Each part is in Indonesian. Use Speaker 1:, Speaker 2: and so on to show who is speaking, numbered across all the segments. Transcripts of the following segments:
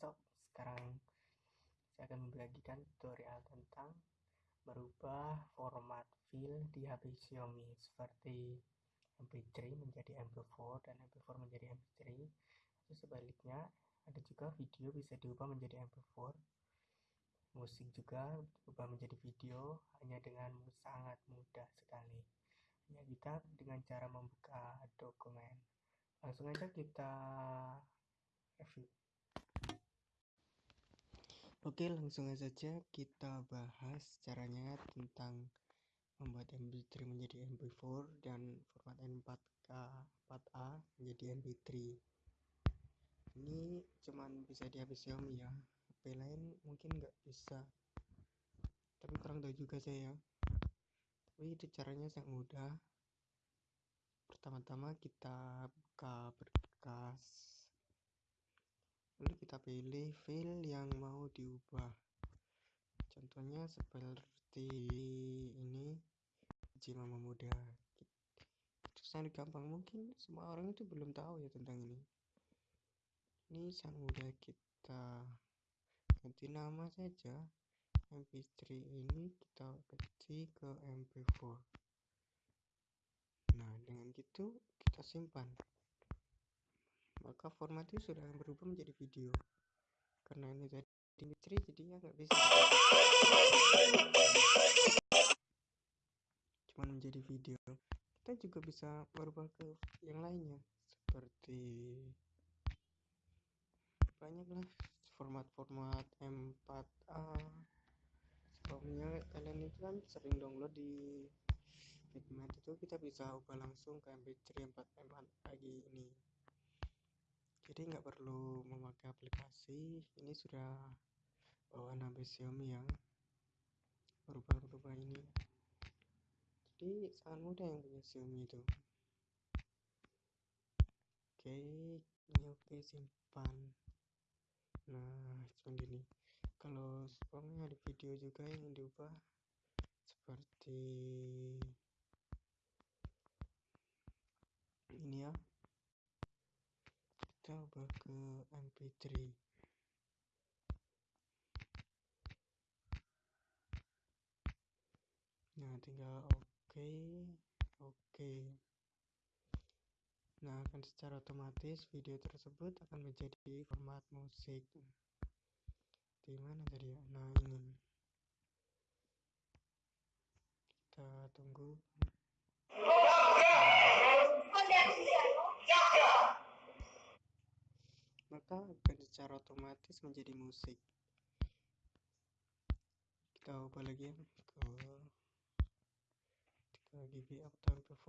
Speaker 1: sob sekarang. Saya akan membagikan tutorial tentang merubah format file di HP Xiaomi seperti MP3 menjadi MP4 dan MP4 menjadi MP3 atau sebaliknya ada juga video bisa diubah menjadi MP4 musik juga diubah menjadi video hanya dengan sangat mudah sekali. Hanya kita dengan cara membuka dokumen. Langsung aja kita review Oke langsung saja kita bahas caranya tentang membuat MP3 menjadi MP4 dan format M4K 4A menjadi MP3 ini cuman bisa di HP Xiaomi ya. HP lain mungkin nggak bisa. Tapi kurang tahu juga saya tapi itu caranya sangat mudah. Pertama-tama kita buka berkas lalu kita pilih file yang mau diubah. Contohnya seperti ini Jima Muda. Itu sangat gampang mungkin semua orang itu belum tahu ya tentang ini. Ini sangat mudah kita. Ganti nama saja. Mp3 ini kita ganti ke mp4 nah dengan gitu kita simpan maka formatnya sudah berubah menjadi video. Karena ini tadi Dimitri jadinya nggak bisa. Cuma menjadi video. Kita juga bisa merubah ke yang lainnya. Seperti banyaklah format-format M4A sebelumnya kalian itu kan sering download di Figma. Itu kita bisa ubah langsung ke MP3 4 M4 lagi ini jadi nggak perlu memakai aplikasi. Ini sudah bawaan HP Xiaomi yang berubah-ubah ini. Jadi sangat mudah yang punya Xiaomi itu. Oke ini oke simpan. Nah cuma gini. Kalau sebelumnya ada video juga yang diubah seperti ini ya ke mp3 nah tinggal oke okay, oke. Okay. nah akan secara otomatis video tersebut akan menjadi format musik. Di mana tadi ya? Nah ini. Kita tunggu maka akan secara otomatis menjadi musik. Kita ubah lagi ya ke 3 GB atau MP4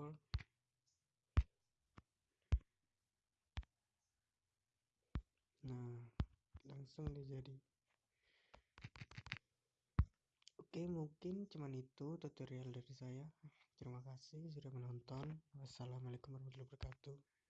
Speaker 1: nah langsung jadi. Oke mungkin cuman itu tutorial dari saya. Terima kasih sudah menonton. Wassalamualaikum warahmatullahi wabarakatuh